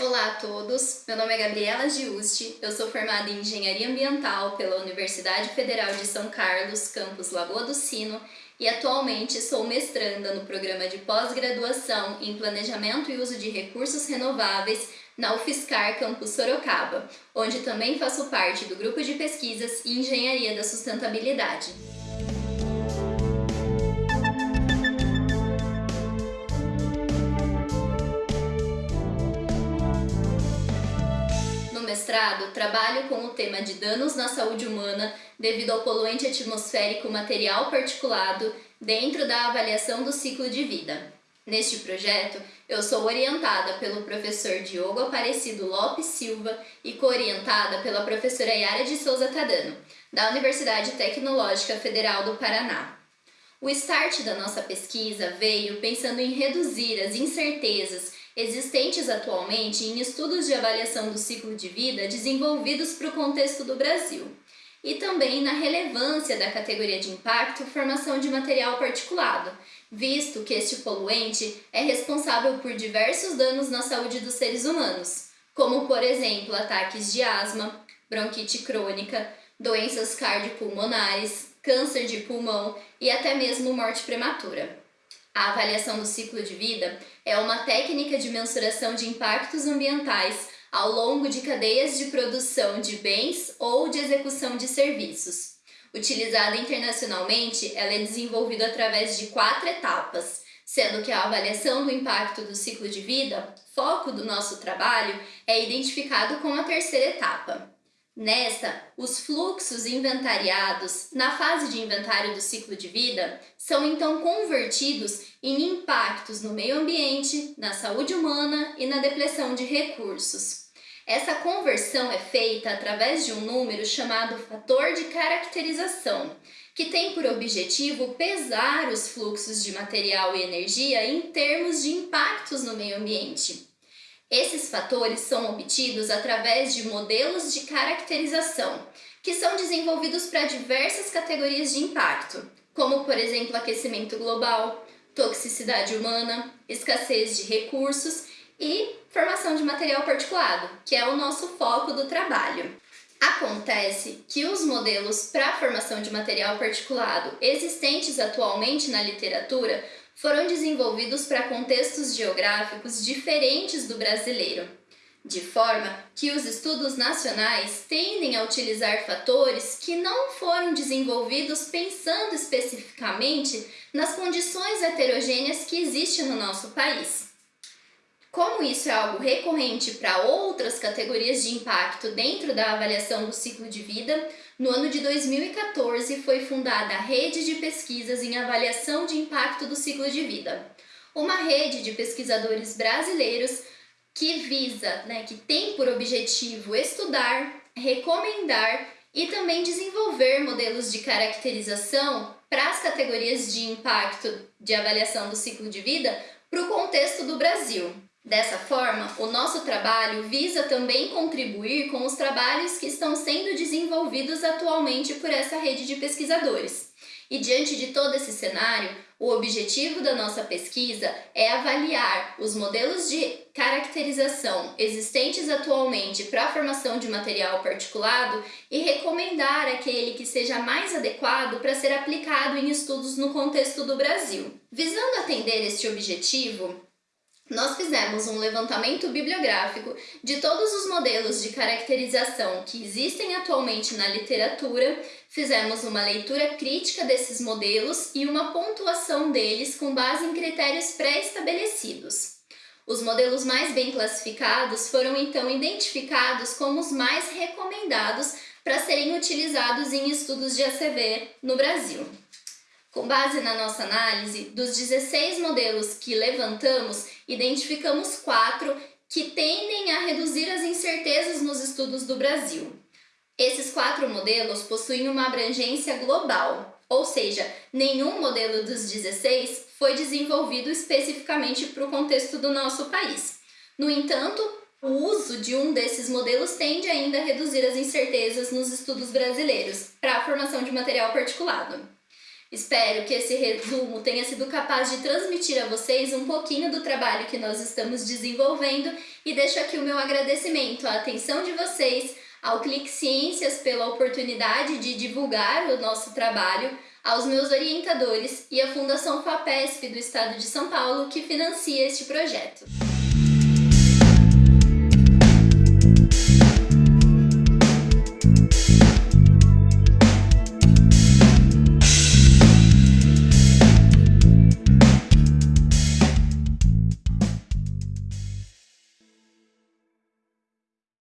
Olá a todos, meu nome é Gabriela Giusti, eu sou formada em Engenharia Ambiental pela Universidade Federal de São Carlos, campus Lagoa do Sino, e atualmente sou mestranda no programa de pós-graduação em Planejamento e Uso de Recursos Renováveis na UFSCar Campus Sorocaba, onde também faço parte do grupo de pesquisas e Engenharia da Sustentabilidade. Mestrado, trabalho com o tema de danos na saúde humana devido ao poluente atmosférico material particulado dentro da avaliação do ciclo de vida. Neste projeto, eu sou orientada pelo professor Diogo Aparecido Lopes Silva e co-orientada pela professora Yara de Souza Tadano, da Universidade Tecnológica Federal do Paraná. O start da nossa pesquisa veio pensando em reduzir as incertezas existentes atualmente em estudos de avaliação do ciclo de vida desenvolvidos para o contexto do Brasil, e também na relevância da categoria de impacto formação de material particulado, visto que este poluente é responsável por diversos danos na saúde dos seres humanos, como por exemplo ataques de asma, bronquite crônica, doenças cardiopulmonares, câncer de pulmão e até mesmo morte prematura. A avaliação do ciclo de vida é uma técnica de mensuração de impactos ambientais ao longo de cadeias de produção de bens ou de execução de serviços. Utilizada internacionalmente, ela é desenvolvida através de quatro etapas, sendo que a avaliação do impacto do ciclo de vida, foco do nosso trabalho, é identificado com a terceira etapa. Nesta, os fluxos inventariados na fase de inventário do ciclo de vida são então convertidos em impactos no meio ambiente, na saúde humana e na depleção de recursos. Essa conversão é feita através de um número chamado fator de caracterização, que tem por objetivo pesar os fluxos de material e energia em termos de impactos no meio ambiente. Esses fatores são obtidos através de modelos de caracterização, que são desenvolvidos para diversas categorias de impacto, como por exemplo aquecimento global, toxicidade humana, escassez de recursos e formação de material particulado, que é o nosso foco do trabalho. Acontece que os modelos para formação de material particulado existentes atualmente na literatura foram desenvolvidos para contextos geográficos diferentes do brasileiro, de forma que os estudos nacionais tendem a utilizar fatores que não foram desenvolvidos pensando especificamente nas condições heterogêneas que existem no nosso país. Como isso é algo recorrente para outras categorias de impacto dentro da avaliação do ciclo de vida, no ano de 2014 foi fundada a Rede de Pesquisas em Avaliação de Impacto do Ciclo de Vida, uma rede de pesquisadores brasileiros que visa, né, que tem por objetivo estudar, recomendar e também desenvolver modelos de caracterização para as categorias de impacto de avaliação do ciclo de vida para o contexto do Brasil. Dessa forma, o nosso trabalho visa também contribuir com os trabalhos que estão sendo desenvolvidos atualmente por essa rede de pesquisadores. E diante de todo esse cenário, o objetivo da nossa pesquisa é avaliar os modelos de caracterização existentes atualmente para a formação de material particulado e recomendar aquele que seja mais adequado para ser aplicado em estudos no contexto do Brasil. Visando atender este objetivo, nós fizemos um levantamento bibliográfico de todos os modelos de caracterização que existem atualmente na literatura, fizemos uma leitura crítica desses modelos e uma pontuação deles com base em critérios pré-estabelecidos. Os modelos mais bem classificados foram então identificados como os mais recomendados para serem utilizados em estudos de ACV no Brasil. Com base na nossa análise, dos 16 modelos que levantamos, identificamos quatro que tendem a reduzir as incertezas nos estudos do Brasil. Esses quatro modelos possuem uma abrangência global, ou seja, nenhum modelo dos 16 foi desenvolvido especificamente para o contexto do nosso país. No entanto, o uso de um desses modelos tende ainda a reduzir as incertezas nos estudos brasileiros para a formação de material particulado. Espero que esse resumo tenha sido capaz de transmitir a vocês um pouquinho do trabalho que nós estamos desenvolvendo e deixo aqui o meu agradecimento à atenção de vocês, ao Clique Ciências pela oportunidade de divulgar o nosso trabalho, aos meus orientadores e à Fundação FAPESP do Estado de São Paulo que financia este projeto.